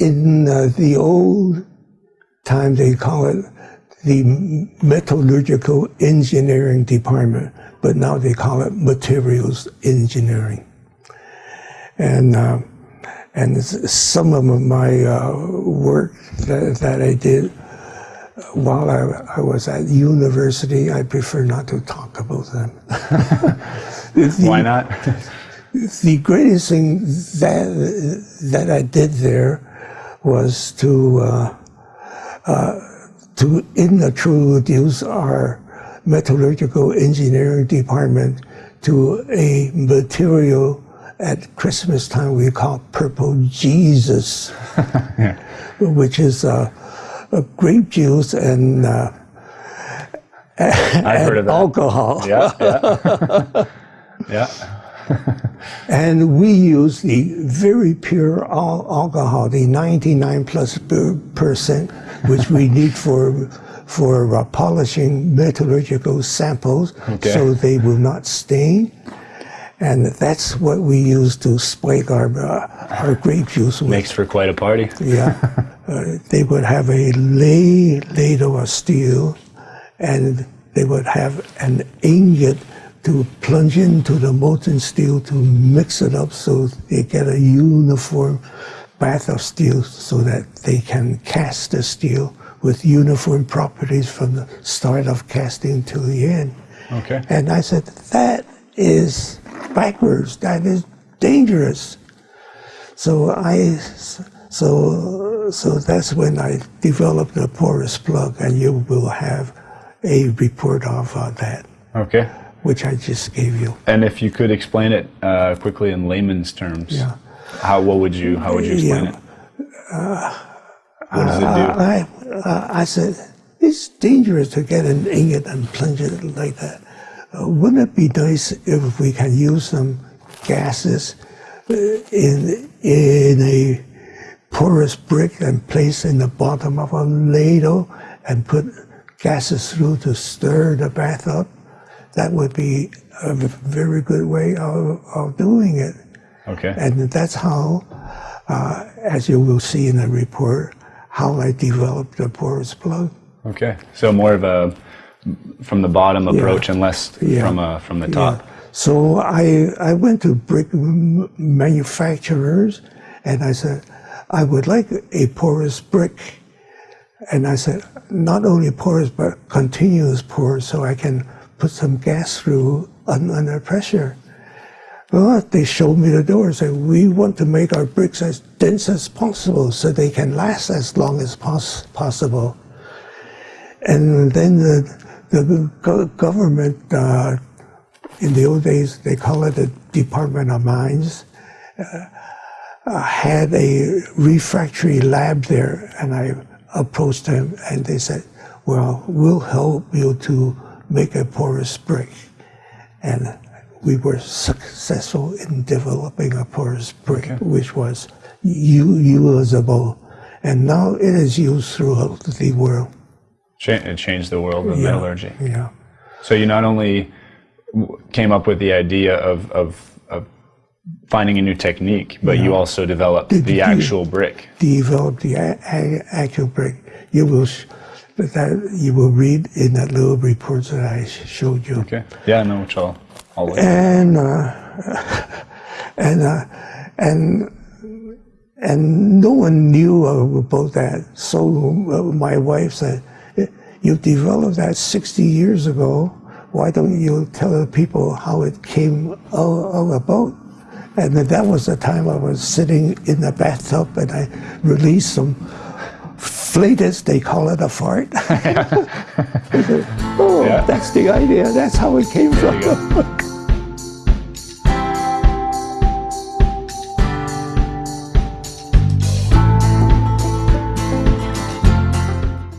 in uh, the old time, they call it the metallurgical engineering department, but now they call it materials engineering. And uh, and some of my uh, work that, that, I did while I, I, was at university, I prefer not to talk about them. the, Why not? the greatest thing that that I did there was to uh, uh, to introduce our metallurgical engineering department to a material at Christmas time we call purple Jesus, yeah. which is uh, grape juice and, uh, and alcohol. Yeah, yeah. yeah. and we use the very pure al alcohol, the 99 plus percent, which we need for for uh, polishing metallurgical samples okay. so they will not stain. And that's what we use to spike our, uh, our grape juice with. Makes for quite a party. yeah. Uh, they would have a lay ladle of steel and they would have an ingot to plunge into the molten steel to mix it up so they get a uniform bath of steel so that they can cast the steel with uniform properties from the start of casting to the end. Okay. And I said, that is backwards. That is dangerous. So I, so, so that's when I developed the porous plug and you will have a report of uh, that. Okay which I just gave you. And if you could explain it uh, quickly in layman's terms, yeah. how what would you how would you explain yeah. it? Uh, what does it do? I, uh, I said it's dangerous to get an ingot and plunge it like that. Uh, wouldn't it be nice if we can use some gases uh, in in a porous brick and place in the bottom of a ladle and put gases through to stir the bath up? That would be a very good way of, of doing it. Okay. And that's how, uh, as you will see in the report, how I developed the porous plug. Okay. So more of a from the bottom approach yeah. and less yeah. from a, from the top. Yeah. So I I went to brick manufacturers and I said I would like a porous brick. And I said not only porous but continuous porous so I can put some gas through under pressure. Well, they showed me the door and said, we want to make our bricks as dense as possible so they can last as long as pos possible. And then the, the go government, uh, in the old days, they call it the Department of Mines, uh, uh, had a refractory lab there. And I approached them and they said, well, we'll help you to make a porous brick. And we were successful in developing a porous brick, okay. which was usable. And now it is used throughout the world. It changed the world of yeah, metallurgy. Yeah. So you not only came up with the idea of, of, of finding a new technique, but yeah. you also developed the, the, the actual brick. Developed the actual brick. You will that you will read in that little report that I showed you. Okay. Yeah, no, which I'll, I'll And, uh, and, uh, and, and no one knew about that. So uh, my wife said, you developed that 60 years ago. Why don't you tell the people how it came all about? And that was the time I was sitting in the bathtub and I released some flatus, they call it a fart. oh, yeah. that's the idea. That's how it came from.